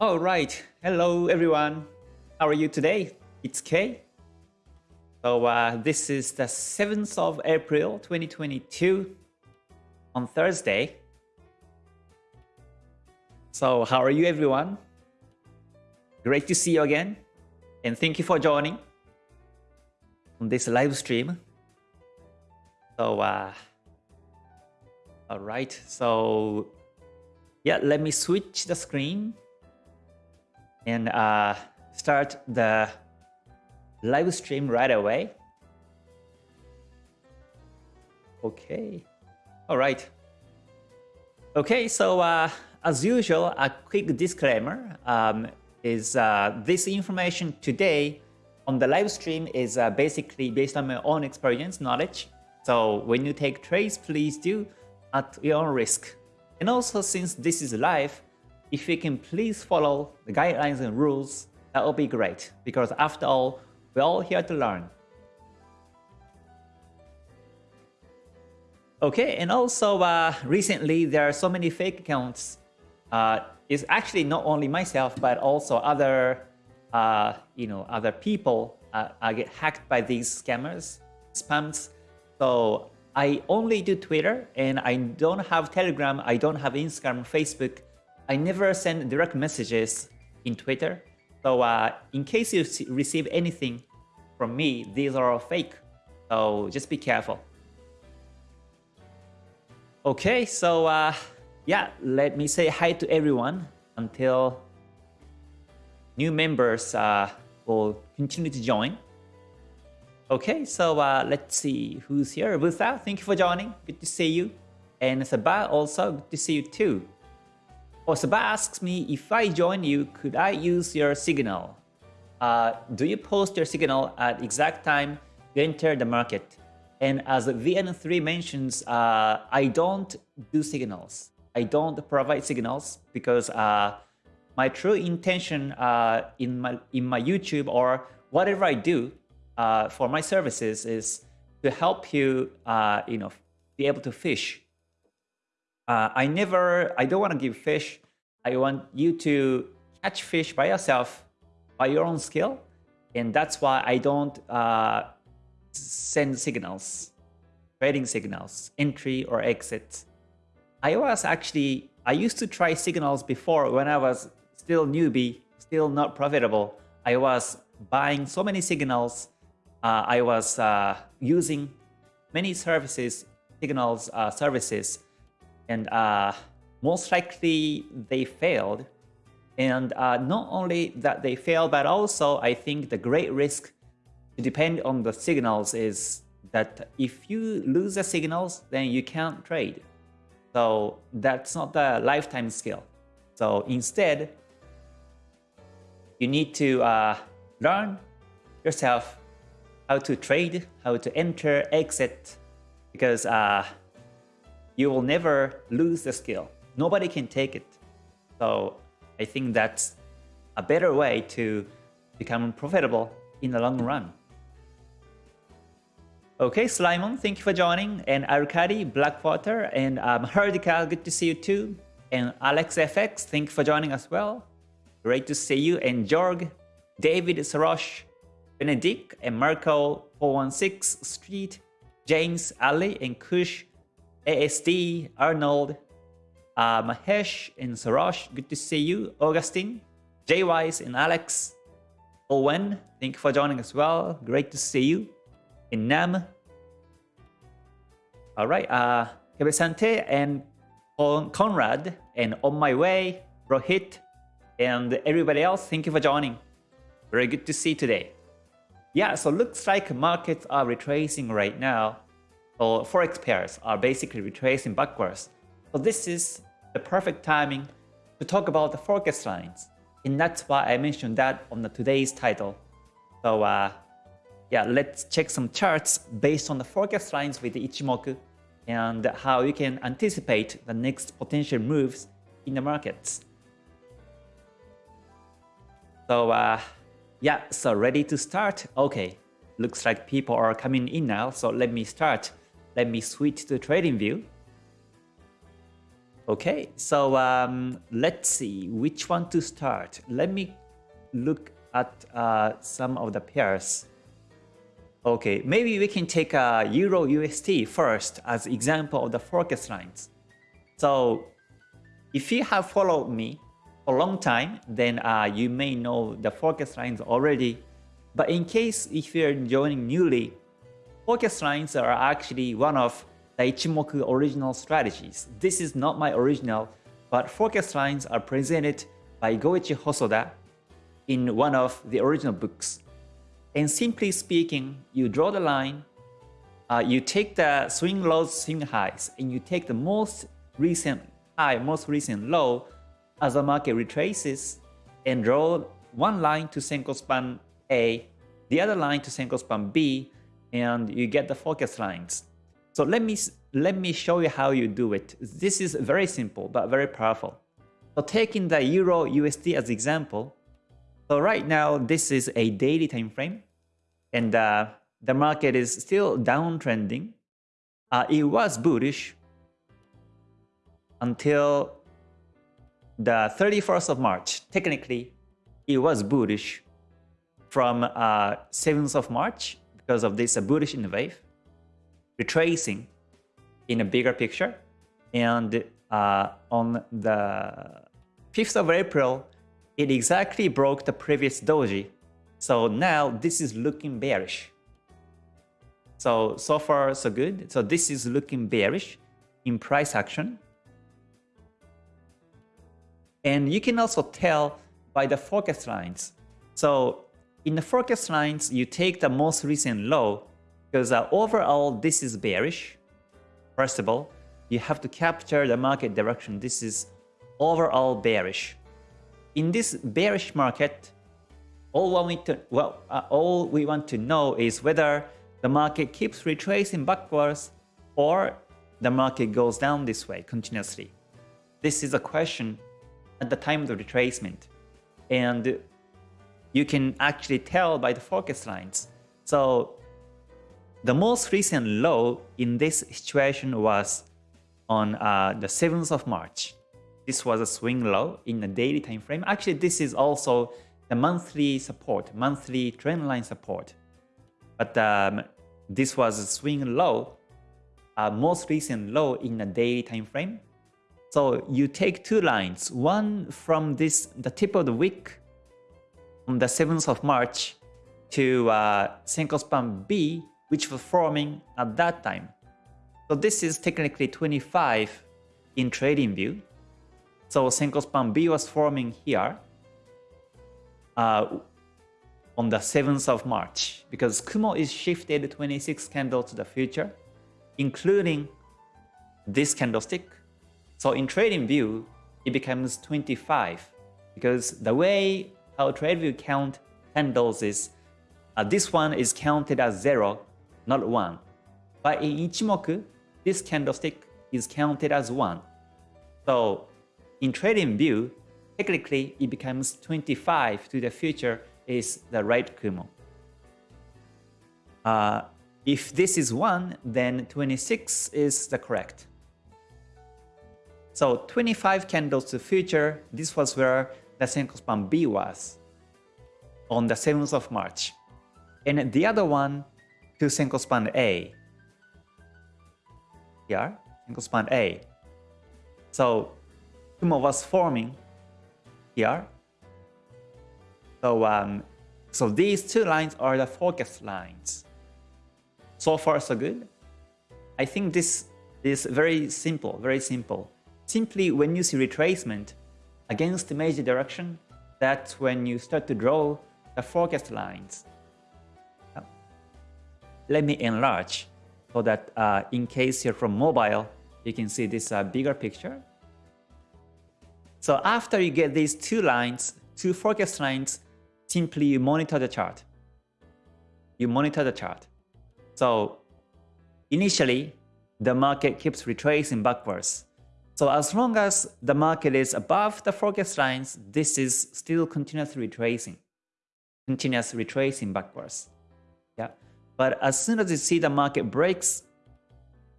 All right. Hello, everyone. How are you today? It's Kay. So uh, this is the 7th of April, 2022 on Thursday. So how are you, everyone? Great to see you again. And thank you for joining on this live stream. So, uh, all right. So yeah, let me switch the screen and uh, start the live stream right away. Okay. All right. Okay, so uh, as usual, a quick disclaimer um, is uh, this information today on the live stream is uh, basically based on my own experience, knowledge. So when you take trades, please do at your own risk. And also since this is live, if you can please follow the guidelines and rules, that would be great. Because after all, we're all here to learn. Okay, and also uh, recently there are so many fake accounts. Uh, it's actually not only myself, but also other, uh, you know, other people uh, get hacked by these scammers, spams. So I only do Twitter and I don't have Telegram, I don't have Instagram, Facebook. I never send direct messages in Twitter. So uh, in case you receive anything from me, these are fake. So just be careful. Okay, so uh, yeah, let me say hi to everyone until new members uh, will continue to join. Okay, so uh, let's see who's here. Busa, thank you for joining. Good to see you. And Sabah also, good to see you too. Sabah asks me, if I join you, could I use your signal? Uh, do you post your signal at exact time you enter the market? And as VN3 mentions, uh, I don't do signals. I don't provide signals because uh, my true intention uh, in my in my YouTube or whatever I do uh, for my services is to help you, uh, you know, be able to fish. Uh, I never, I don't want to give fish. I want you to catch fish by yourself, by your own skill. And that's why I don't uh, send signals, trading signals, entry or exit. I was actually, I used to try signals before when I was still newbie, still not profitable. I was buying so many signals uh, I was uh, using many services, signals uh, services, and most likely they failed. And not only that they failed, but also I think the great risk to depend on the signals is that if you lose the signals, then you can't trade. So that's not the lifetime skill. So instead, you need to uh, learn yourself how to trade, how to enter, exit, because uh, you will never lose the skill. Nobody can take it. So I think that's a better way to become profitable in the long run. Okay, Slimon, thank you for joining. And Arkady, Blackwater, and um, Herdika, good to see you too. And AlexFX, thank you for joining as well. Great to see you. And Jorg, David Sarosh, Benedict and Marco 416 Street, James, Ali and Kush, ASD, Arnold, uh, Mahesh and Sarosh, good to see you, Augustine, J-Wise and Alex, Owen, thank you for joining as well, great to see you, and Nam. Alright, uh, Kebesante and Conrad, and On My Way, Rohit, and everybody else, thank you for joining. Very good to see you today. Yeah, so looks like markets are retracing right now. So forex pairs are basically retracing backwards. So this is the perfect timing to talk about the forecast lines. And that's why I mentioned that on the today's title. So uh, yeah, let's check some charts based on the forecast lines with the Ichimoku and how you can anticipate the next potential moves in the markets. So uh, yeah, so ready to start? Okay, looks like people are coming in now, so let me start. Let me switch to trading view. Okay, so um, let's see which one to start. Let me look at uh, some of the pairs. Okay, maybe we can take a Euro USD first as example of the forecast lines. So if you have followed me for a long time, then uh, you may know the forecast lines already. But in case if you're joining newly, forecast lines are actually one of the Ichimoku original strategies. This is not my original, but forecast lines are presented by Goichi Hosoda in one of the original books. And simply speaking, you draw the line, uh, you take the swing lows, swing highs, and you take the most recent high, most recent low as the market retraces and draw one line to Senko span A, the other line to Senko span B, and you get the focus lines. So let me, let me show you how you do it. This is very simple, but very powerful. So taking the Euro USD as example, so right now, this is a daily time frame, and uh, the market is still downtrending. Uh, it was bullish until the 31st of March. Technically, it was bullish from uh, 7th of March because of this bullish in the wave, retracing in a bigger picture. And uh, on the 5th of April, it exactly broke the previous doji. So now this is looking bearish. So, so far so good. So this is looking bearish in price action. And you can also tell by the forecast lines. So in the forecast lines, you take the most recent low because uh, overall this is bearish. First of all, you have to capture the market direction. This is overall bearish in this bearish market, all we, to, well, uh, all we want to know is whether the market keeps retracing backwards or the market goes down this way continuously. This is a question at the time of the retracement. And you can actually tell by the focus lines. So the most recent low in this situation was on uh, the 7th of March. This was a swing low in the daily time frame. Actually, this is also the monthly support, monthly trend line support. But um, this was a swing low, uh, most recent low in the daily time frame. So you take two lines, one from this the tip of the wick on the 7th of March to uh, Senko span B, which was forming at that time. So this is technically 25 in trading view. So Senko span B was forming here uh, on the 7th of March because Kumo is shifted 26 candles to the future, including this candlestick. So in trading view, it becomes 25 because the way how TradeView count candles is uh, this one is counted as 0, not 1. But in Ichimoku, this candlestick is counted as 1. So in trading view, technically it becomes 25 to the future is the right Kumo. Uh, if this is 1, then 26 is the correct. So 25 candles to future, this was where the Senko span B was on the 7th of March. And the other one to Senko span A. Here, Senko span A. So Kumo was forming here. So, um, so these two lines are the focus lines. So far, so good. I think this is very simple, very simple. Simply when you see retracement against the major direction, that's when you start to draw the forecast lines. Let me enlarge so that uh, in case you're from mobile, you can see this uh, bigger picture. So after you get these two lines, two forecast lines, simply you monitor the chart. You monitor the chart. So initially, the market keeps retracing backwards. So as long as the market is above the forecast lines, this is still continuously retracing, continuous retracing backwards. Yeah. But as soon as you see the market breaks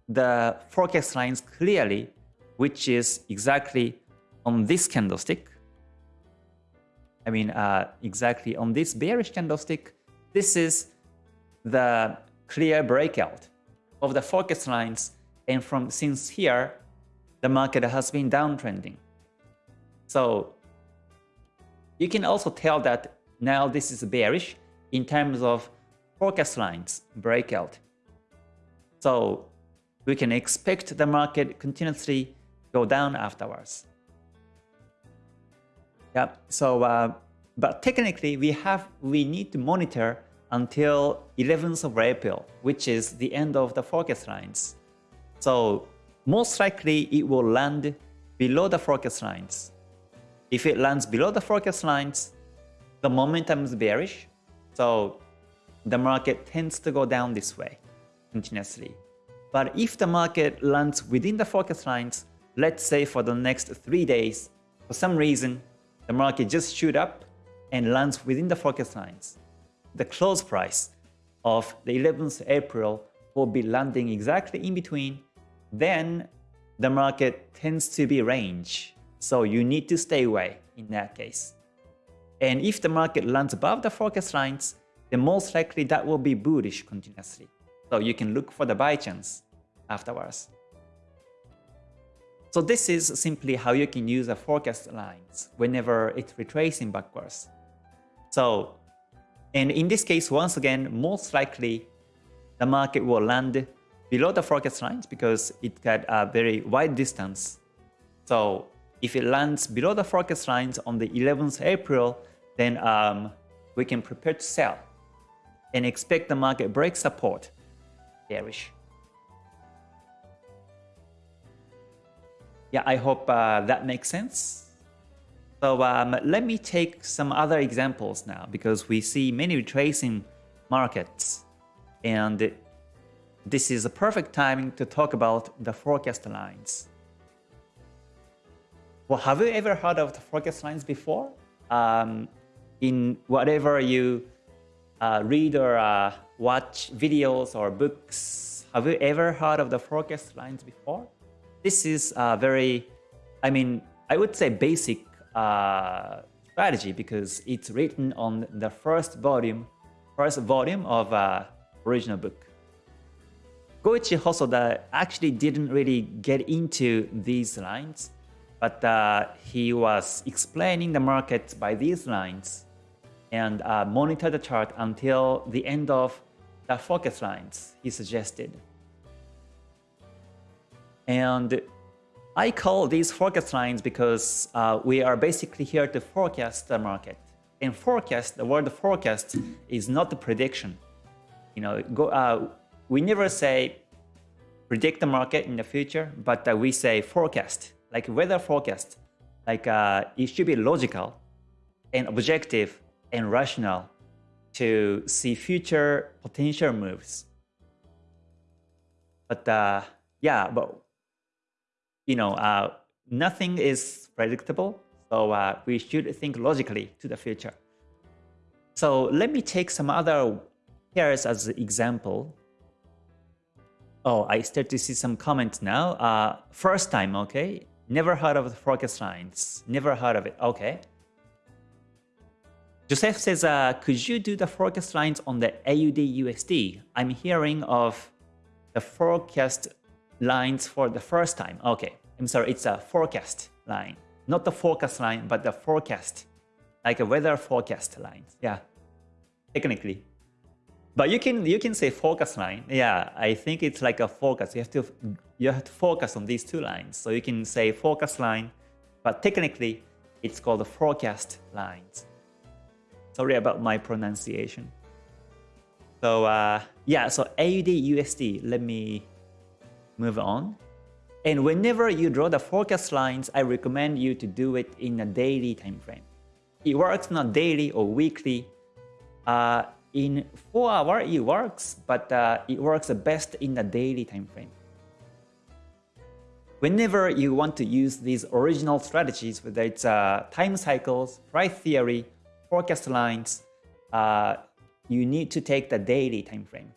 the forecast lines clearly, which is exactly on this candlestick. I mean, uh, exactly on this bearish candlestick, this is the clear breakout of the forecast lines. And from since here, the market has been downtrending. So you can also tell that now this is bearish in terms of forecast lines breakout. So we can expect the market continuously go down afterwards. Yeah, so uh, but technically we have we need to monitor until 11th of April, which is the end of the forecast lines. So most likely it will land below the forecast lines. If it lands below the forecast lines, the momentum is bearish, so the market tends to go down this way continuously. But if the market lands within the forecast lines, let's say for the next three days, for some reason, the market just shoot up and lands within the forecast lines. The close price of the 11th April will be landing exactly in between. Then the market tends to be range. So you need to stay away in that case. And if the market lands above the forecast lines, then most likely that will be bullish continuously. So you can look for the buy chance afterwards. So this is simply how you can use the forecast lines whenever it's retracing backwards. So, and in this case, once again, most likely the market will land below the forecast lines because it got a very wide distance. So if it lands below the forecast lines on the 11th April, then um, we can prepare to sell and expect the market break support bearish. Yeah, I hope uh, that makes sense. So um, let me take some other examples now because we see many retracing markets and this is a perfect timing to talk about the forecast lines. Well, have you ever heard of the forecast lines before? Um, in whatever you uh, read or uh, watch videos or books, have you ever heard of the forecast lines before? This is a very, I mean, I would say basic uh, strategy because it's written on the first volume, first volume of uh, original book. Goichi Hosoda actually didn't really get into these lines, but uh, he was explaining the market by these lines and uh, monitor the chart until the end of the focus lines he suggested. And I call these forecast lines because uh, we are basically here to forecast the market. And forecast, the word forecast is not the prediction. You know, go, uh, we never say predict the market in the future, but uh, we say forecast, like weather forecast. Like uh, it should be logical and objective and rational to see future potential moves. But uh, yeah, but you know, uh, nothing is predictable, so uh, we should think logically to the future. So let me take some other pairs as an example. Oh, I start to see some comments now. Uh, first time, okay. Never heard of the forecast lines. Never heard of it. Okay. Joseph says, uh, could you do the forecast lines on the AUD USD? I'm hearing of the forecast lines for the first time. Okay, I'm sorry, it's a forecast line. Not the forecast line, but the forecast. Like a weather forecast line. Yeah, technically. But you can you can say focus line. Yeah, I think it's like a focus. You have to you have to focus on these two lines. So you can say focus line, but technically it's called the forecast lines. Sorry about my pronunciation. So uh, yeah, so AUD USD. Let me move on. And whenever you draw the forecast lines, I recommend you to do it in a daily time frame. It works not daily or weekly. Uh, in 4 hour it works, but uh, it works best in the daily time frame. Whenever you want to use these original strategies, whether it's uh, time cycles, price theory, forecast lines, uh, you need to take the daily time frame.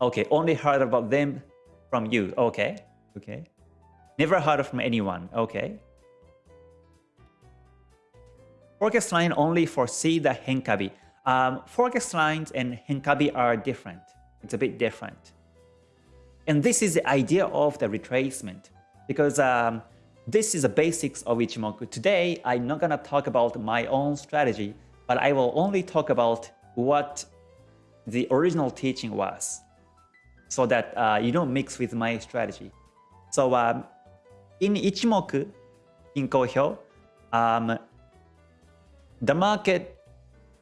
Okay, only heard about them from you. Okay, okay. Never heard from anyone. Okay. Forecast line only foresee the Henkabi. Um, forecast lines and Henkabi are different. It's a bit different. And this is the idea of the retracement because um, this is the basics of Ichimoku. Today, I'm not going to talk about my own strategy, but I will only talk about what the original teaching was so that uh, you don't mix with my strategy. So um, in Ichimoku, in Kohyo, um, the market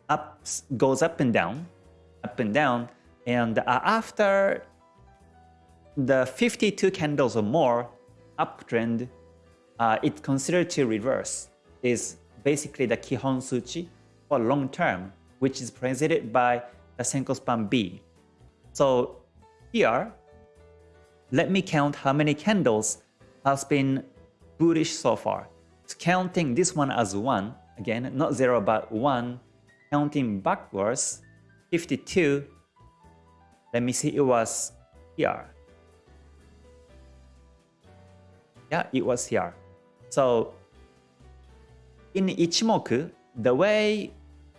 ups, goes up and down, up and down, and uh, after the 52 candles or more uptrend, uh, it's considered to reverse, is basically the Kihon Suchi for long term, which is presented by the Senko Span B. So here, let me count how many candles has been bullish so far. So counting this one as 1, again, not 0 but 1, counting backwards, 52, let me see, it was here. Yeah, it was here. So in Ichimoku, the way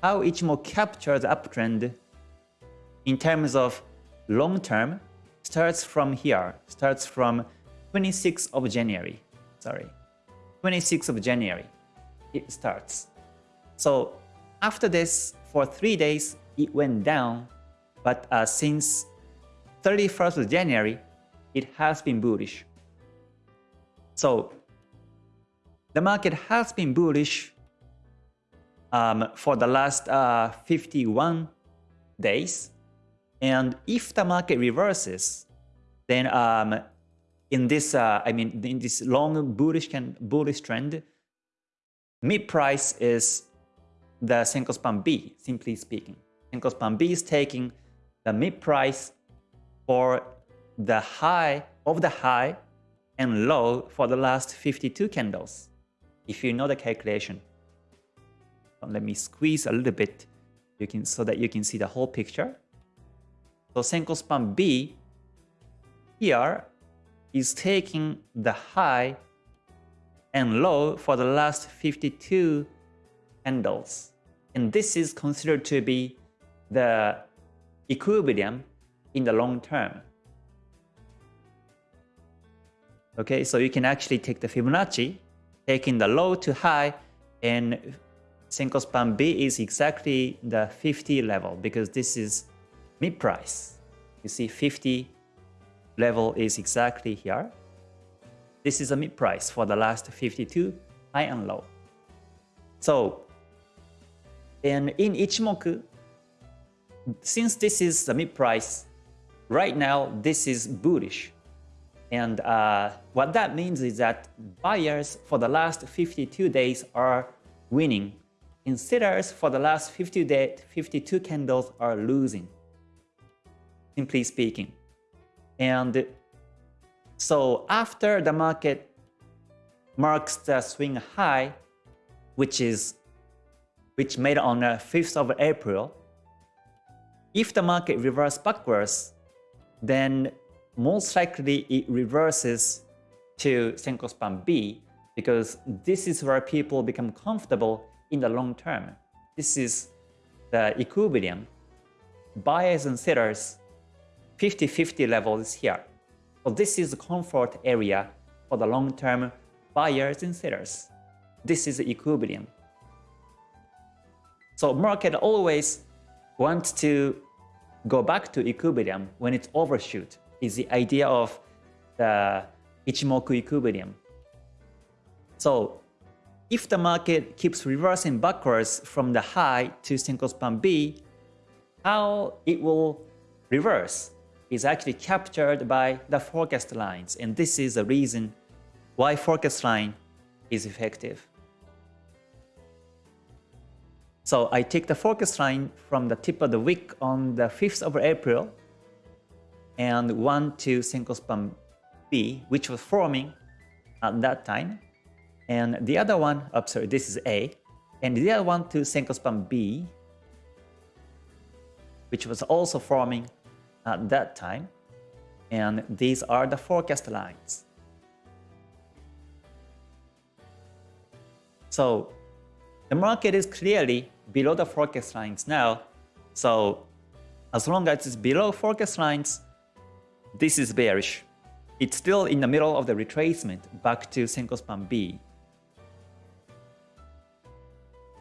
how Ichimoku captures uptrend in terms of long term starts from here, starts from 26th of January. Sorry, 26th of January, it starts. So after this, for three days, it went down, but uh, since 31st of January, it has been bullish. So the market has been bullish um, for the last uh, 51 days. And if the market reverses, then um, in this, uh, I mean, in this long bullish can bullish trend, mid price is the Senko Span B, simply speaking. Senko Span B is taking the mid price for the high of the high and low for the last 52 candles, if you know the calculation. Let me squeeze a little bit you can, so that you can see the whole picture. So Senko Span B here is taking the high and low for the last 52 candles. And this is considered to be the equilibrium in the long term. Okay, so you can actually take the Fibonacci, taking the low to high, and Senko Span B is exactly the 50 level because this is mid price. You see 50 level is exactly here. This is a mid price for the last 52 high and low. So, and in Ichimoku, since this is the mid price, right now this is bullish. And uh, what that means is that buyers for the last 52 days are winning, and sellers for the last 50 day, 52 candles are losing, simply speaking. And so after the market marks the swing high, which is which made on the 5th of April, if the market reverses backwards, then most likely it reverses to Senko Span B because this is where people become comfortable in the long term. This is the equilibrium. Buyers and sellers 50-50 level is here. So this is the comfort area for the long-term buyers and sellers. This is the equilibrium. So market always wants to go back to equilibrium when it's overshoot is the idea of the Ichimoku equilibrium. So if the market keeps reversing backwards from the high to Senko Span B, how it will reverse is actually captured by the forecast lines. And this is the reason why forecast line is effective. So I take the forecast line from the tip of the wick on the 5th of April and one to Senko Span B, which was forming at that time. And the other one, oh, sorry, this is A. And the other one to Senko Span B, which was also forming at that time. And these are the forecast lines. So the market is clearly below the forecast lines now. So as long as it's below forecast lines, this is bearish. It's still in the middle of the retracement back to Senko span B.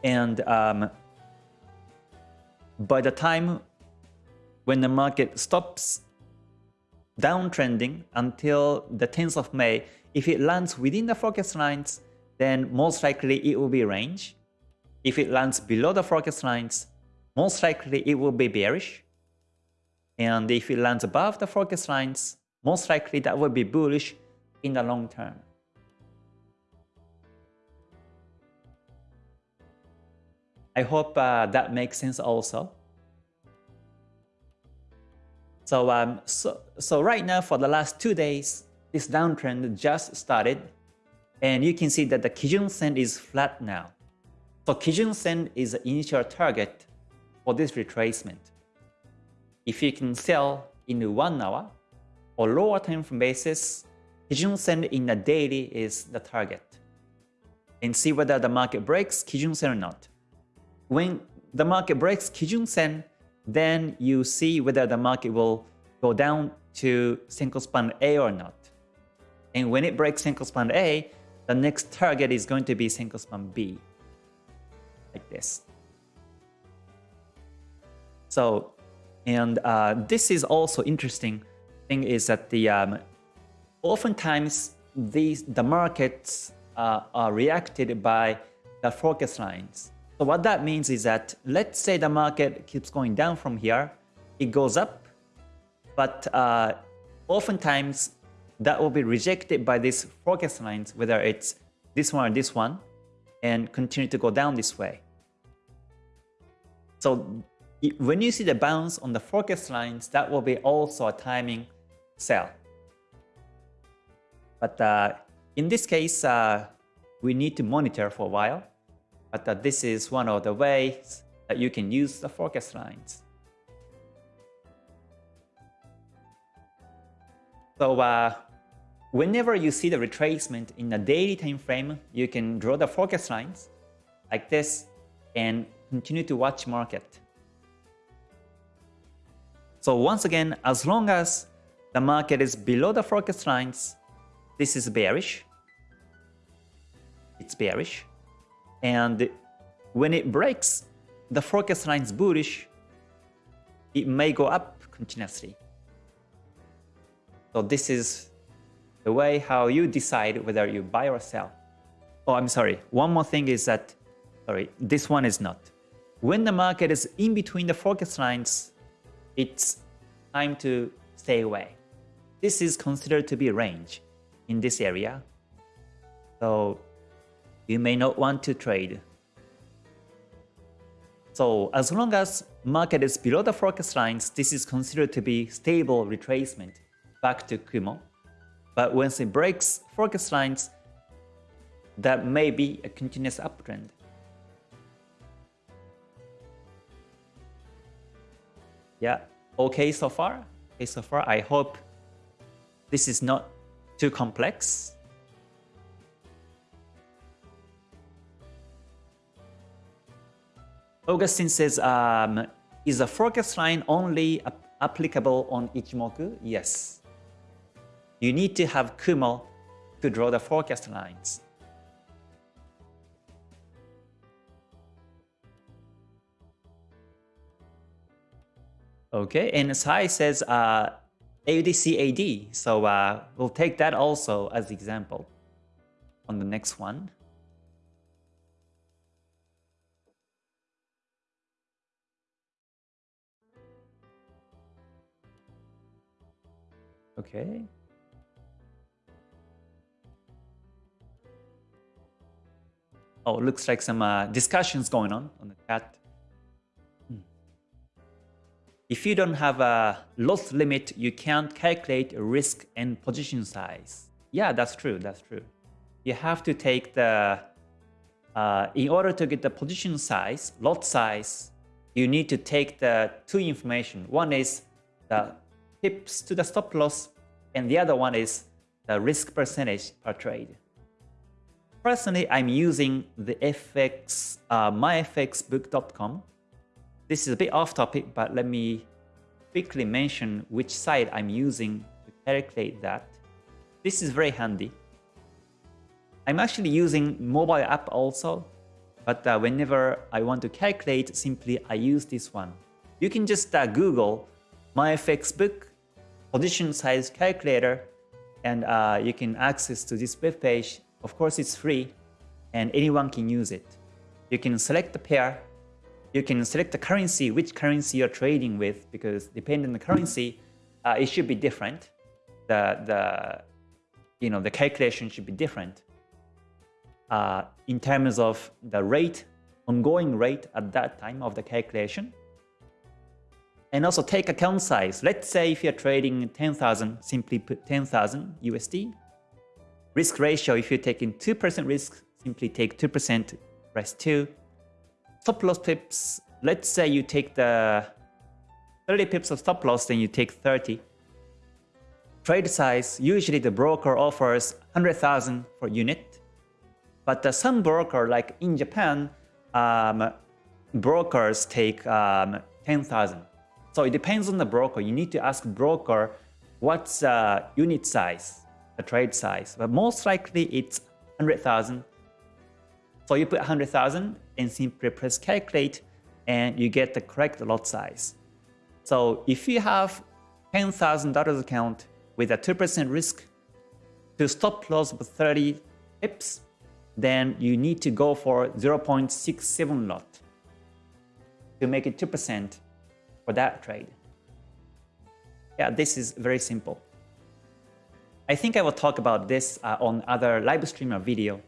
And um, by the time when the market stops downtrending until the 10th of May, if it lands within the forecast lines, then most likely it will be range. If it lands below the forecast lines, most likely it will be bearish. And if it lands above the forecast lines, most likely that will be bullish in the long term. I hope uh, that makes sense also. So, um, so, so right now for the last two days, this downtrend just started. And you can see that the Kijun Sen is flat now. So Kijun Sen is the initial target for this retracement. If you can sell in one hour or lower time frame basis, Kijun Sen in the daily is the target. And see whether the market breaks Kijun Sen or not. When the market breaks Kijun Sen, then you see whether the market will go down to Senko span A or not. And when it breaks Senko span A, the next target is going to be Senko span B, like this. So, and uh, this is also interesting thing is that the um, oftentimes these the markets uh, are reacted by the forecast lines. So what that means is that let's say the market keeps going down from here, it goes up, but uh, oftentimes that will be rejected by these forecast lines, whether it's this one or this one, and continue to go down this way. So when you see the bounce on the forecast lines, that will be also a timing sell. But uh, in this case, uh, we need to monitor for a while but uh, this is one of the ways that you can use the forecast lines. So uh, whenever you see the retracement in a daily time frame, you can draw the forecast lines like this and continue to watch market. So once again, as long as the market is below the forecast lines, this is bearish. It's bearish. And when it breaks the forecast lines bullish, it may go up continuously. So this is the way how you decide whether you buy or sell. Oh, I'm sorry. One more thing is that, sorry, this one is not. When the market is in between the forecast lines, it's time to stay away. This is considered to be range in this area. So you may not want to trade. So as long as market is below the forecast lines, this is considered to be stable retracement back to Kumo. But once it breaks forecast lines, that may be a continuous uptrend. Yeah, okay so far? Okay so far, I hope this is not too complex. Augustine says, um, is the forecast line only applicable on Ichimoku? Yes. You need to have Kumo to draw the forecast lines. Okay, and Sai says uh, AUDCAD, so uh, we'll take that also as example on the next one. Okay. Oh, looks like some uh, discussions going on on the chat. Hmm. If you don't have a loss limit, you can't calculate risk and position size. Yeah, that's true. That's true. You have to take the, uh, in order to get the position size, lot size, you need to take the two information. One is the pips to the stop loss, and the other one is the risk percentage per trade. Personally, I'm using the FX, uh, myfxbook.com. This is a bit off topic, but let me quickly mention which site I'm using to calculate that. This is very handy. I'm actually using mobile app also, but uh, whenever I want to calculate, simply I use this one. You can just uh, Google myfxbook position size calculator and uh, you can access to this web page. Of course, it's free and anyone can use it. You can select the pair. You can select the currency, which currency you're trading with, because depending on the currency, uh, it should be different. The, the, you know, the calculation should be different uh, in terms of the rate, ongoing rate at that time of the calculation. And also take account size. Let's say if you're trading 10,000, simply put 10,000 USD. Risk ratio, if you're taking 2% risk, simply take 2% rest 2. Stop loss pips, let's say you take the 30 pips of stop loss, then you take 30. Trade size, usually the broker offers 100,000 for unit. But some broker, like in Japan, um, brokers take um, 10,000. So it depends on the broker. You need to ask broker what's uh, unit size, the trade size. But most likely it's 100,000. So you put 100,000 and simply press calculate and you get the correct lot size. So if you have $10,000 account with a 2% risk to stop loss of 30 pips, then you need to go for 0.67 lot to make it 2% for that trade. Yeah, this is very simple. I think I will talk about this uh, on other live stream or video,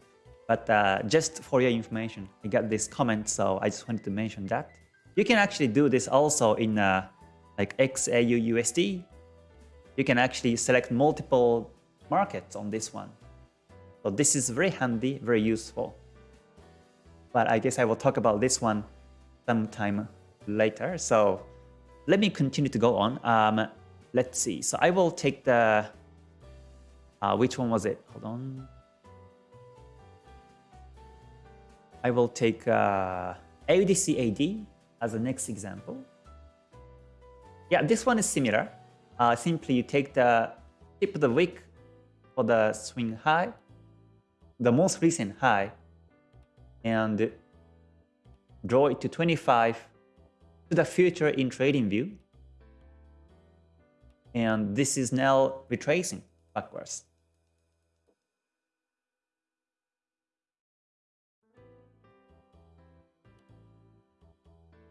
but uh, just for your information, I got this comment, so I just wanted to mention that. You can actually do this also in uh, like XAU USD. You can actually select multiple markets on this one. So this is very handy, very useful. But I guess I will talk about this one sometime later. So let me continue to go on. Um, let's see. So I will take the, uh, which one was it? Hold on. I will take uh, AUDCAD as the next example. Yeah, this one is similar. Uh, simply you take the tip of the wick for the swing high, the most recent high, and draw it to 25 to the future in TradingView. And this is now retracing backwards.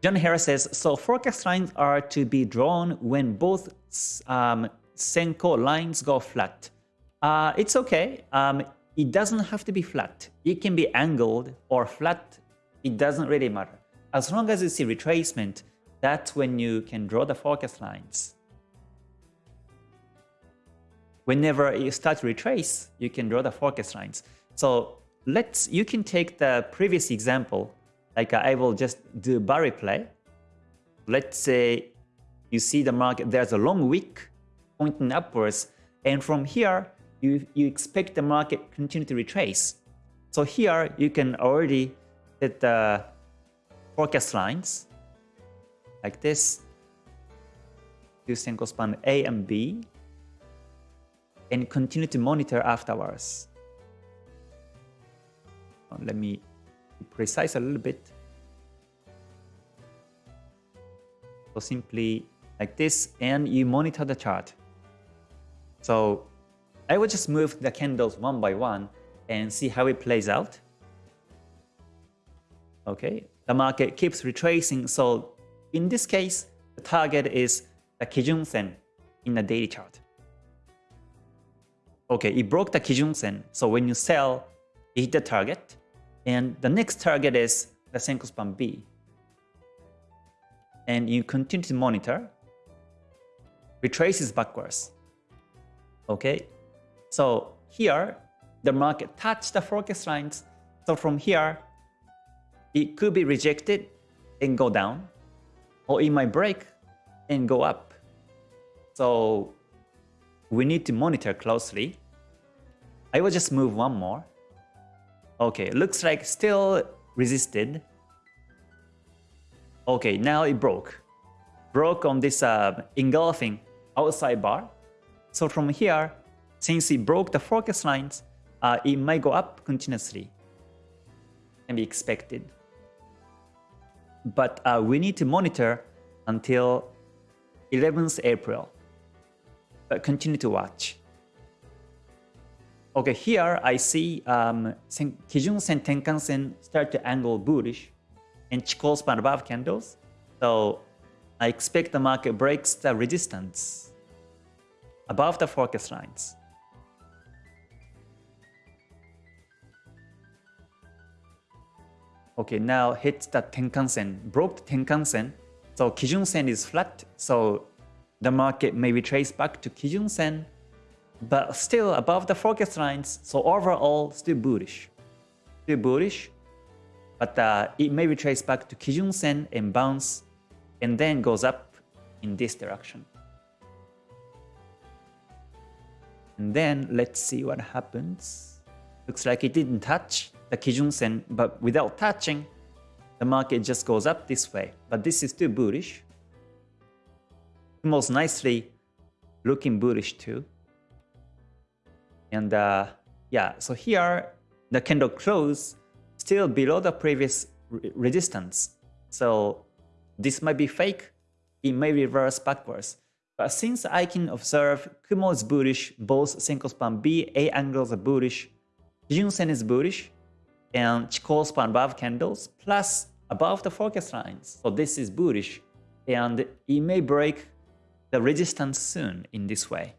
John Harris says, so forecast lines are to be drawn when both um, Senko lines go flat. Uh, it's okay. Um, it doesn't have to be flat. It can be angled or flat. It doesn't really matter. As long as you see retracement, that's when you can draw the forecast lines. Whenever you start to retrace, you can draw the forecast lines. So let's you can take the previous example, like I will just do bar replay. Let's say you see the market, there's a long wick pointing upwards, and from here, you, you expect the market continue to retrace. So here, you can already set the forecast lines like this Senko span A and B and continue to monitor afterwards. Let me be precise a little bit. So simply like this and you monitor the chart. So I will just move the candles one by one and see how it plays out. Okay, the market keeps retracing. So in this case, the target is the Kijun Sen in the daily chart. Okay, it broke the Kijun Sen. So when you sell, you hit the target. And the next target is the Senko span B. And you continue to monitor. Retraces backwards. Okay, so here, the market touched the forecast lines. So from here, it could be rejected and go down, or it might break and go up. So we need to monitor closely. I will just move one more. Okay, looks like still resisted. Okay, now it broke. Broke on this uh, engulfing outside bar. So from here, since it broke the forecast lines, uh, it might go up continuously. Can be expected. But uh, we need to monitor until 11th April. But continue to watch. Okay, here I see um, Kijun Sen Tenkan Sen start to angle bullish and Chikou span above candles. So I expect the market breaks the resistance above the forecast lines. Okay, now hit the Tenkan-sen, broke the Tenkan-sen. So Kijun-sen is flat, so the market may retrace back to Kijun-sen, but still above the forecast lines, so overall still bullish. Still bullish, but uh, it may retrace back to Kijun-sen and bounce, and then goes up in this direction. And then let's see what happens. Looks like it didn't touch the Kijun Sen, but without touching, the market just goes up this way. But this is too bullish. Most nicely looking bullish too. And uh, yeah, so here the candle close still below the previous re resistance. So this might be fake. It may reverse backwards. But since I can observe Kumo is bullish, both Senko span B, A angles are bullish, Kijun Sen is bullish, and Chikou span above candles, plus above the forecast lines. So this is bullish, and it may break the resistance soon in this way.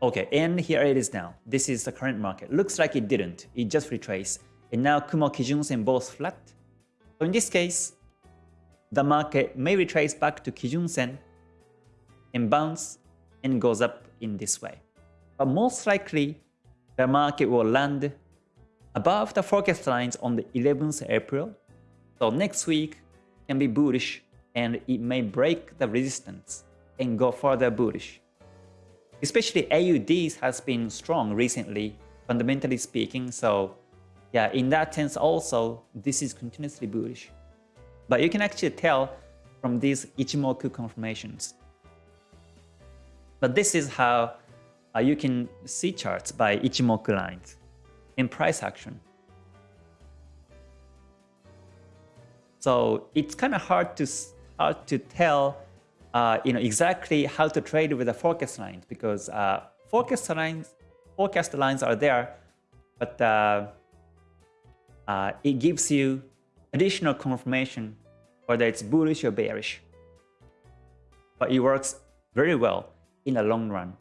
Okay, and here it is now. This is the current market. Looks like it didn't. It just retraced. And now Kumo Kijun Sen both flat. So in this case, the market may retrace back to Kijun Sen and bounce and goes up in this way. But most likely, the market will land above the forecast lines on the 11th April. So next week can be bullish and it may break the resistance and go further bullish. Especially AUD has been strong recently, fundamentally speaking. So yeah, in that sense also, this is continuously bullish. But you can actually tell from these Ichimoku confirmations. But this is how uh, you can see charts by Ichimoku lines in price action. So it's kind of hard to hard to tell, uh, you know, exactly how to trade with the forecast lines because uh, forecast lines forecast lines are there, but uh, uh, it gives you additional confirmation whether it's bullish or bearish. But it works very well in the long run.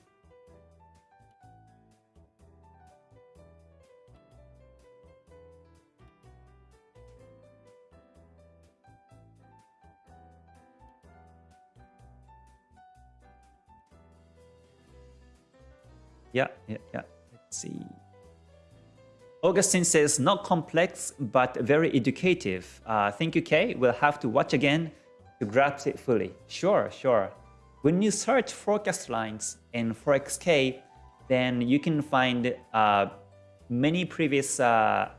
Yeah, yeah, yeah. Let's see. Augustine says, not complex, but very educative. Uh, thank you, Kay. We'll have to watch again to grasp it fully. Sure, sure. When you search forecast lines in ForexK, then you can find uh, many previous uh,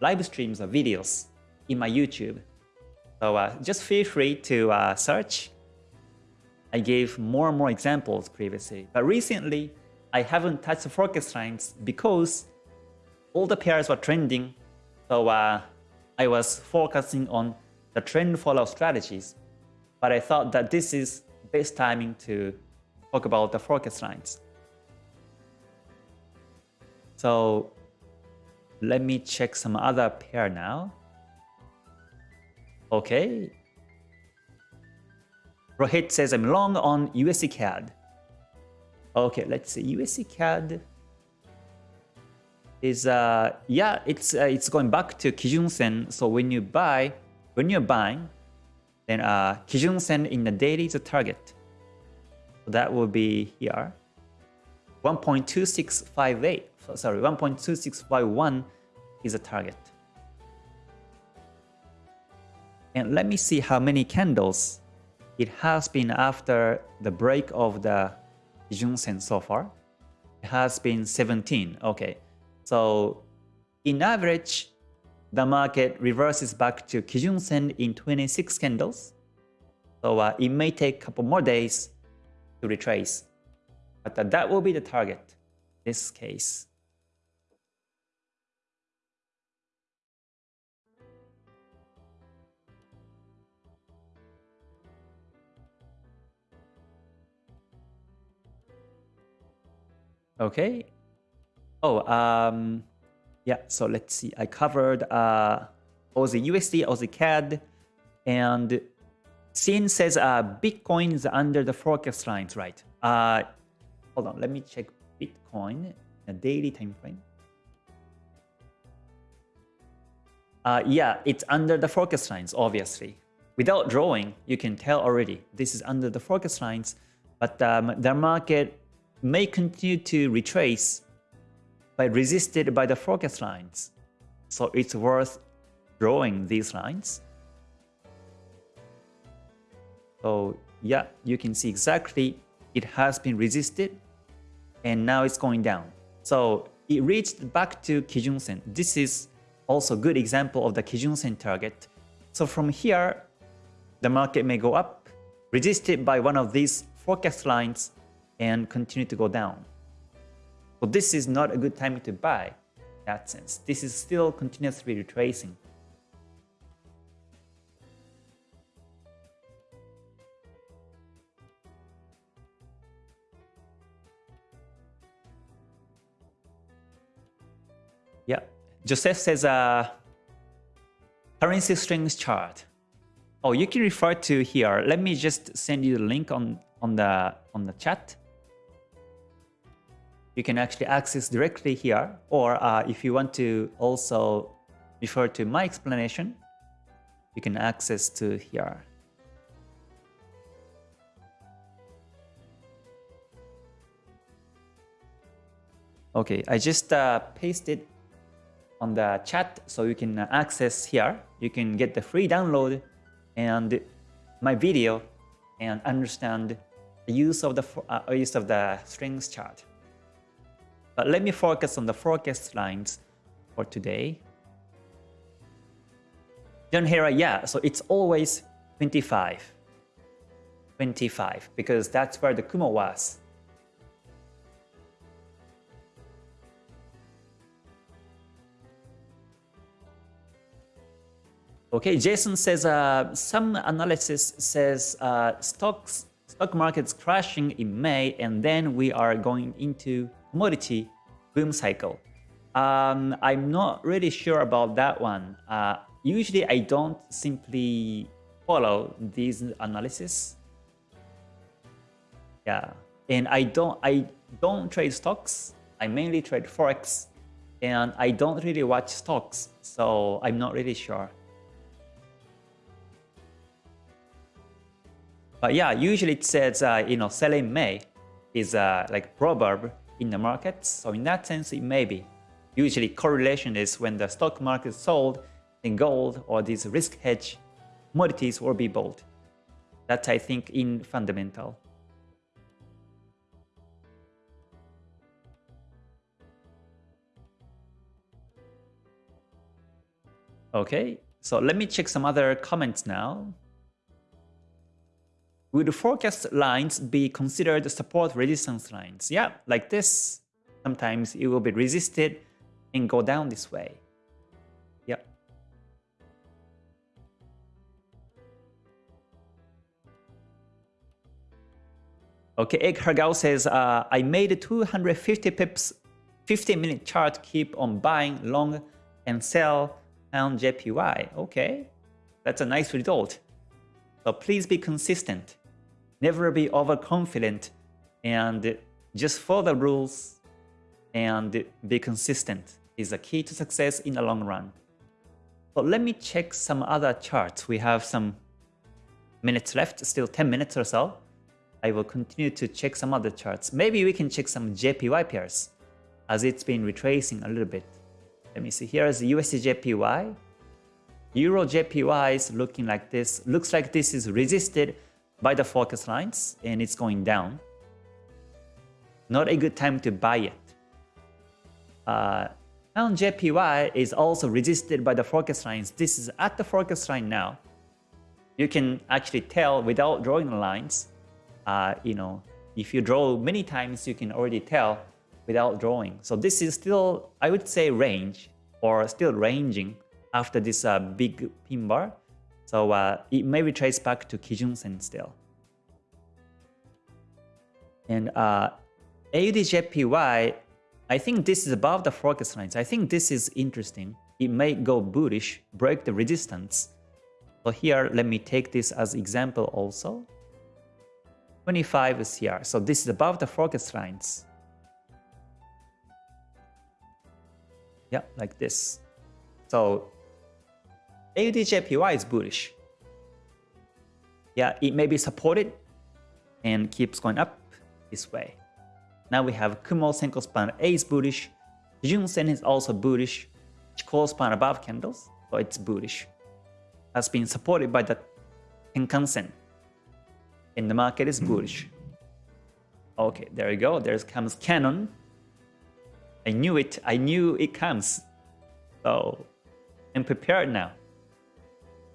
live streams or videos in my YouTube. So uh, just feel free to uh, search. I gave more and more examples previously, but recently I haven't touched the forecast lines because all the pairs were trending, so uh, I was focusing on the trend follow strategies. But I thought that this is best timing to talk about the forecast lines. So let me check some other pair now. Okay. Rohit says I'm long on USD CAD. Okay, let's see. USD CAD is uh yeah it's uh, it's going back to Kijun Sen. So when you buy when you're buying, then uh Kijun Sen in the daily is a target. So that will be here. 1.2658 sorry 1.2651 is a target. And let me see how many candles it has been after the break of the Kijun Sen so far. It has been 17. Okay. So in average, the market reverses back to Kijun Sen in 26 candles. So uh, it may take a couple more days to retrace. But uh, that will be the target this case. Okay. Oh, um, yeah, so let's see. I covered uh, Aussie USD, Aussie CAD, and Sin says uh, Bitcoin is under the forecast lines, right? Uh, hold on, let me check Bitcoin, a daily time frame. Uh, yeah, it's under the forecast lines, obviously. Without drawing, you can tell already this is under the forecast lines, but um, the market may continue to retrace but resisted by the forecast lines. So it's worth drawing these lines. So yeah, you can see exactly it has been resisted and now it's going down. So it reached back to Kijun Sen. This is also a good example of the Kijun Sen target. So from here, the market may go up, resisted by one of these forecast lines and continue to go down. So this is not a good time to buy in that sense. This is still continuously retracing. Yeah, Joseph says uh, currency strings chart. Oh, you can refer to here. Let me just send you the link on on the on the chat you can actually access directly here. Or uh, if you want to also refer to my explanation, you can access to here. Okay, I just uh, pasted on the chat so you can access here. You can get the free download and my video and understand the use of the uh, use of the strings chart. But let me focus on the forecast lines for today. John Hera, yeah, so it's always 25. 25, because that's where the Kumo was. Okay, Jason says uh, some analysis says uh, stocks stock markets crashing in May and then we are going into commodity boom cycle. Um, I'm not really sure about that one. Uh, usually I don't simply follow these analysis. Yeah, and I don't I don't trade stocks. I mainly trade forex, and I don't really watch stocks, so I'm not really sure. But yeah, usually it says uh, you know selling May is uh, like proverb in the markets. So in that sense, it may be. Usually correlation is when the stock market is sold, then gold or these risk hedge commodities will be bought. That's I think in fundamental. Okay, so let me check some other comments now. Would forecast lines be considered support resistance lines? Yeah, like this. Sometimes it will be resisted and go down this way. Yeah. Okay, Egg Hargao says, uh, I made 250 pips 15 minute chart keep on buying long and sell on JPY. Okay, that's a nice result. So please be consistent never be overconfident and just follow the rules and be consistent is a key to success in the long run. But let me check some other charts. We have some minutes left, still 10 minutes or so. I will continue to check some other charts. Maybe we can check some JPY pairs as it's been retracing a little bit. Let me see. Here is the USD JPY. Euro JPY is looking like this. Looks like this is resisted by the focus lines and it's going down. Not a good time to buy it. Uh, Pound JPY is also resisted by the focus lines. This is at the focus line now. You can actually tell without drawing the lines. Uh, you know, if you draw many times, you can already tell without drawing. So this is still, I would say, range or still ranging after this uh, big pin bar. So uh, it may be traced back to Kijun Sen still. And uh, AUDJPY, I think this is above the focus lines. I think this is interesting. It may go bullish, break the resistance. So here, let me take this as example also. 25 is here. So this is above the focus lines. Yeah, like this. So AUDJPY is bullish. Yeah, it may be supported and keeps going up this way. Now we have Kumo Senko span A is bullish. Kijun Sen is also bullish. Chikou span above candles, so it's bullish. Has been supported by the Tenkan Sen. And the market is bullish. Okay, there we go. There comes cannon. I knew it. I knew it comes. So I'm prepared now.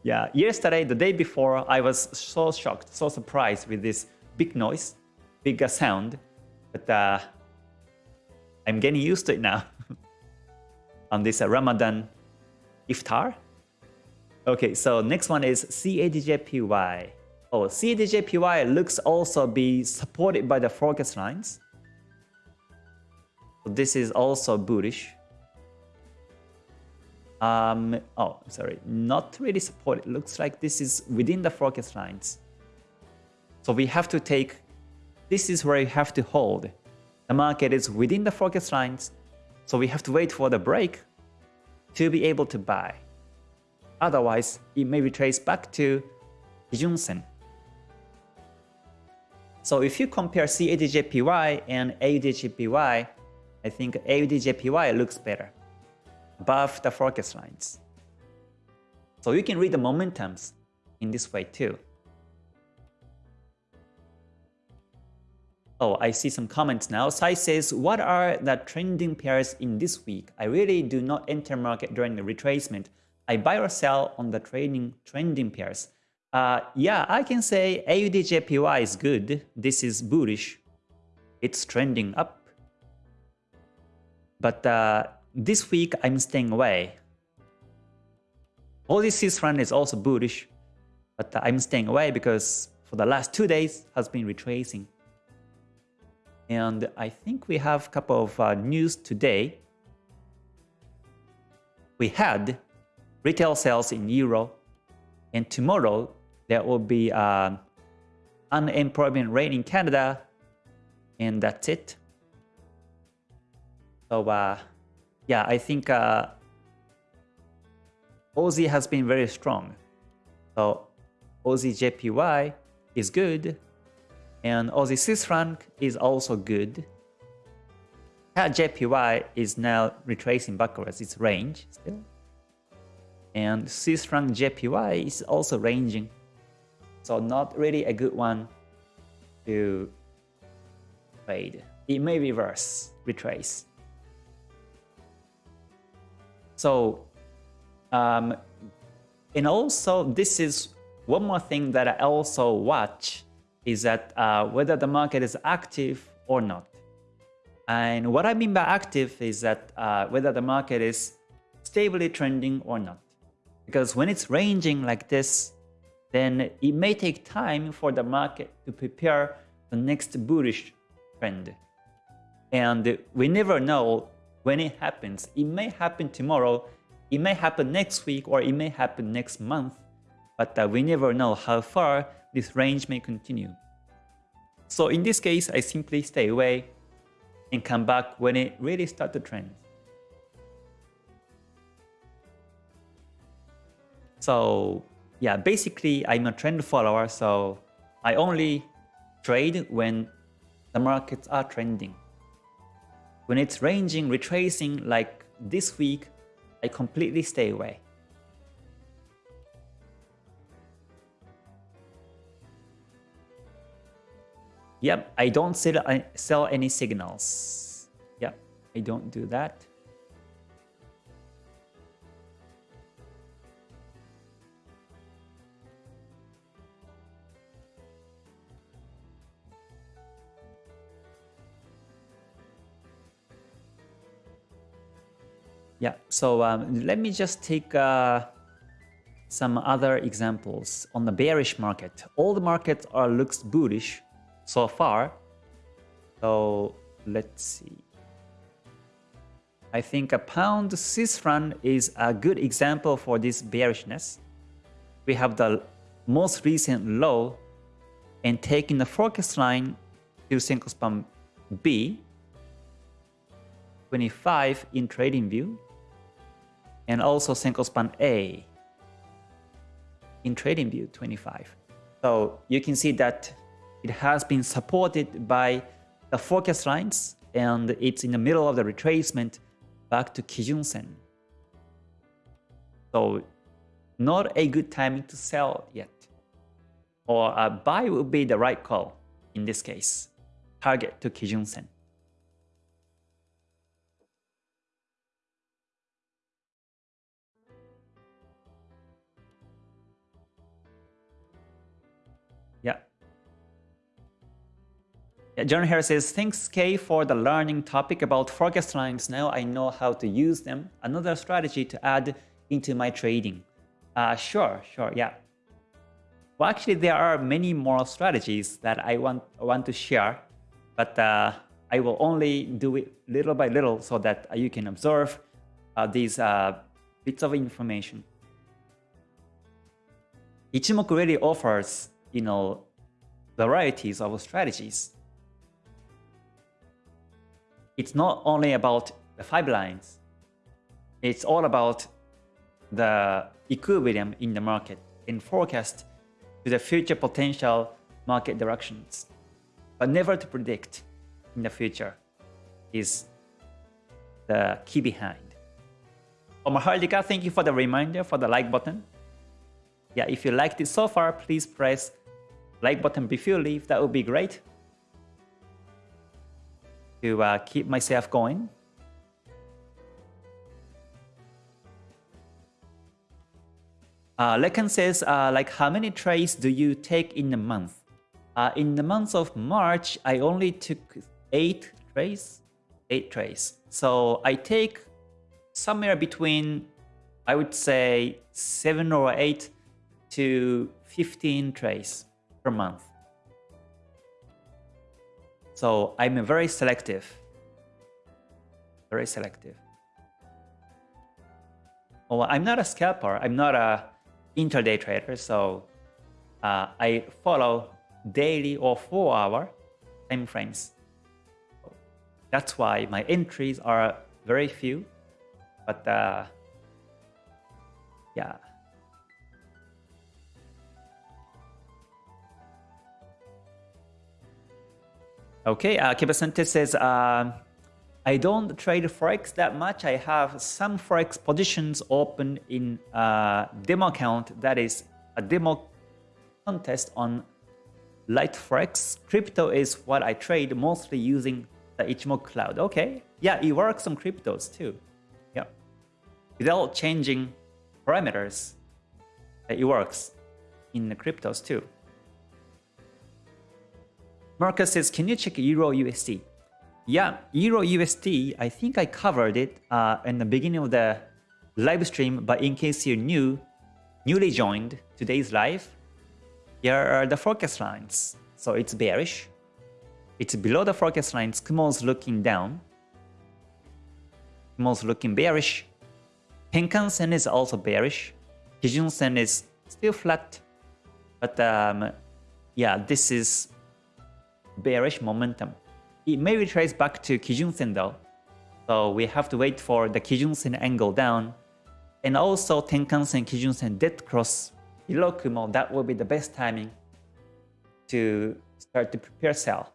Yeah, yesterday, the day before, I was so shocked, so surprised with this big noise, bigger sound. But uh, I'm getting used to it now. On this uh, Ramadan iftar. Okay, so next one is CADJPY. Oh, CADJPY looks also be supported by the focus lines. So this is also bullish. Um, oh, sorry, not really supported. Looks like this is within the forecast lines. So we have to take, this is where you have to hold. The market is within the forecast lines, so we have to wait for the break to be able to buy. Otherwise, it may retrace back to Kijun Sen. So if you compare CADJPY and AUDJPY, I think AUDJPY looks better above the focus lines. So you can read the momentums in this way too. Oh, I see some comments now. Sai says, what are the trending pairs in this week? I really do not enter market during the retracement. I buy or sell on the trading trending pairs. Uh, yeah, I can say AUDJPY is good. This is bullish. It's trending up. But uh, this week, I'm staying away. OZC run is also bullish, but I'm staying away because for the last two days has been retracing. And I think we have a couple of uh, news today. We had retail sales in Euro, and tomorrow there will be uh, unemployment rate in Canada, and that's it. So uh, yeah, I think uh, Aussie has been very strong. So Aussie JPY is good, and Aussie Swiss franc is also good. CAD JPY is now retracing backwards its range still. And Swiss franc JPY is also ranging. So not really a good one to trade. It may reverse, retrace. So, um, and also this is one more thing that I also watch is that uh, whether the market is active or not. And what I mean by active is that uh, whether the market is stably trending or not. Because when it's ranging like this, then it may take time for the market to prepare the next bullish trend. And we never know when it happens. It may happen tomorrow, it may happen next week, or it may happen next month, but uh, we never know how far this range may continue. So in this case, I simply stay away and come back when it really starts to trend. So yeah, basically I'm a trend follower, so I only trade when the markets are trending. When it's ranging, retracing like this week, I completely stay away. Yep, I don't sell, uh, sell any signals. Yep, I don't do that. Yeah, so um, let me just take uh, some other examples on the bearish market. All the markets are looks bullish so far. So let's see. I think a pound Swiss franc is a good example for this bearishness. We have the most recent low and taking the forecast line to Senko span B 25 in trading view and also Senko span A in trading view 25. So you can see that it has been supported by the forecast lines and it's in the middle of the retracement back to Kijun Sen. So not a good timing to sell yet. Or a buy would be the right call in this case. Target to Kijun Sen. John here says, thanks Kay for the learning topic about forecast lines. Now I know how to use them. Another strategy to add into my trading. Uh, sure, sure, yeah. Well, actually, there are many more strategies that I want, want to share, but uh, I will only do it little by little so that you can observe uh, these uh, bits of information. Ichimoku really offers, you know, varieties of strategies it's not only about the five lines. It's all about the equilibrium in the market and forecast to the future potential market directions. But never to predict in the future is the key behind. Omar Hardika, thank you for the reminder for the like button. Yeah, if you liked it so far, please press like button before you leave. That would be great to uh, keep myself going. Uh, Lekan says, uh, like, how many trades do you take in a month? Uh, in the month of March, I only took eight trades. Eight trades. So I take somewhere between, I would say, seven or eight to 15 trades per month. So I'm very selective. Very selective. Well, I'm not a scalper. I'm not a intraday trader. So uh, I follow daily or four hour time frames. That's why my entries are very few. But uh, yeah. Okay, uh, Kibasante says, uh, I don't trade Forex that much. I have some Forex positions open in a demo account that is a demo contest on LiteForex. Crypto is what I trade mostly using the Ichimoku Cloud. Okay, yeah, it works on cryptos too. Yeah, without changing parameters, it works in the cryptos too. Marcus says, can you check Euro USD? Yeah, Euro USD, I think I covered it uh, in the beginning of the live stream, but in case you're new, newly joined today's live, here are the forecast lines. So it's bearish. It's below the forecast lines. Kumo's looking down. Kumo's looking bearish. Tenkan Sen is also bearish. Kijun Sen is still flat. But um, yeah, this is bearish momentum. It may retrace back to Kijun Sen though, so we have to wait for the Kijun Sen angle down, and also Tenkan Sen Kijun Sen dead cross below Kumo. That will be the best timing to start to prepare sell.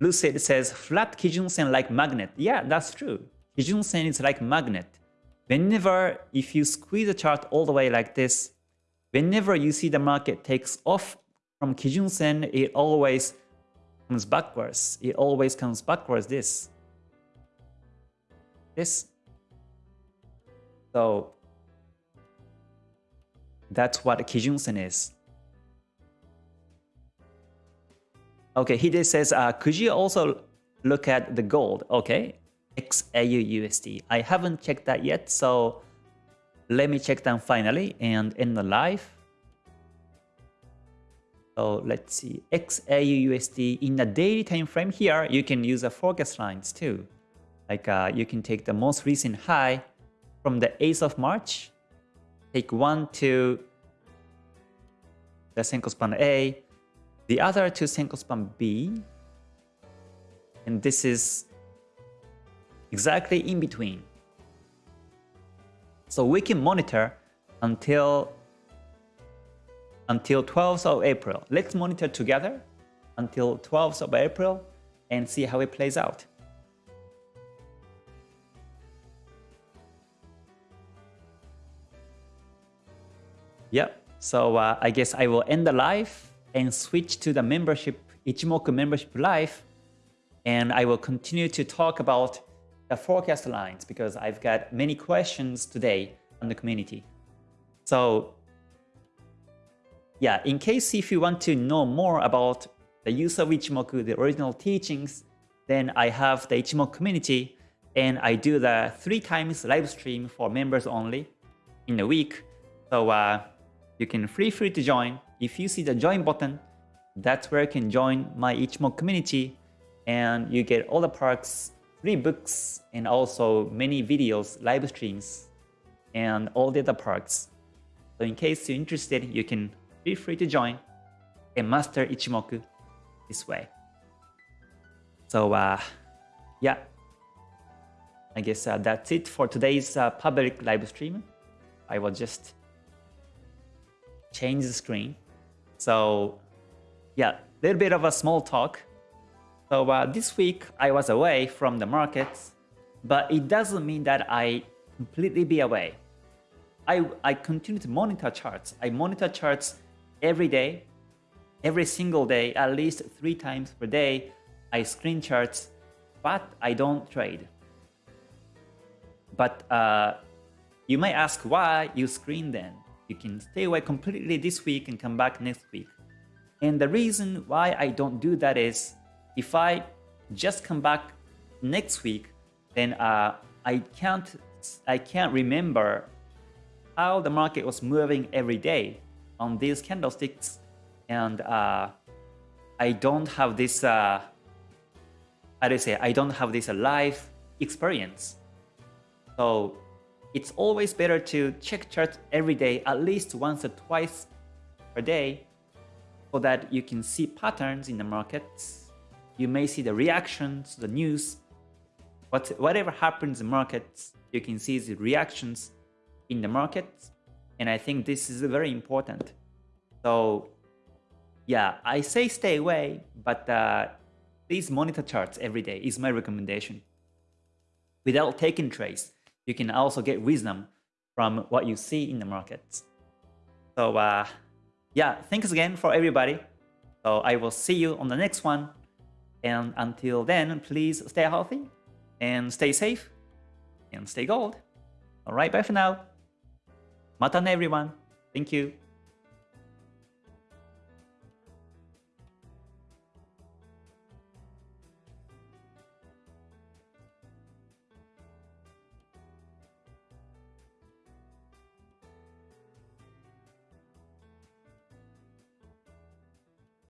Lucid says flat Kijun Sen like magnet. Yeah, that's true. Kijun Sen is like magnet. Whenever if you squeeze the chart all the way like this, whenever you see the market takes off from Kijun Sen, it always comes backwards. It always comes backwards this. This. So that's what Kijun Sen is. Okay, Hide says, uh, could you also look at the gold? Okay, XAU USD. I haven't checked that yet, so let me check them finally and end the live. So let's see, XAU USD in the daily time frame here, you can use the forecast lines too. Like uh, you can take the most recent high from the 8th of March, take one to the Senko span A, the other to Senko span B, and this is exactly in between. So we can monitor until until 12th of April. Let's monitor together until 12th of April and see how it plays out. Yep, so uh, I guess I will end the live and switch to the membership, Ichimoku membership live. And I will continue to talk about the forecast lines because I've got many questions today on the community. So yeah, in case if you want to know more about the use of Ichimoku, the original teachings, then I have the Ichimoku community and I do the three times live stream for members only in a week. So uh, you can free free to join. If you see the join button, that's where you can join my Ichimoku community and you get all the perks, free books, and also many videos, live streams, and all the other perks. So in case you're interested, you can feel free to join and master Ichimoku this way. So uh, yeah, I guess uh, that's it for today's uh, public live stream. I will just change the screen. So yeah, a little bit of a small talk. So uh, this week I was away from the markets, but it doesn't mean that I completely be away. I, I continue to monitor charts. I monitor charts every day, every single day, at least three times per day. I screen charts, but I don't trade. But uh, you might ask why you screen then. You can stay away completely this week and come back next week. And the reason why I don't do that is if I just come back next week, then uh, I can't I can't remember how the market was moving every day on these candlesticks, and uh, I don't have this. Uh, how do you say? I don't have this live experience. So it's always better to check charts every day, at least once or twice per day, so that you can see patterns in the markets. You may see the reactions, the news, what, whatever happens in markets, you can see the reactions in the markets. And I think this is very important. So yeah, I say stay away, but uh, please monitor charts every day is my recommendation. Without taking trades, you can also get wisdom from what you see in the markets. So uh, yeah, thanks again for everybody. So I will see you on the next one. And until then, please stay healthy and stay safe and stay gold. All right, bye for now. Mata everyone. Thank you.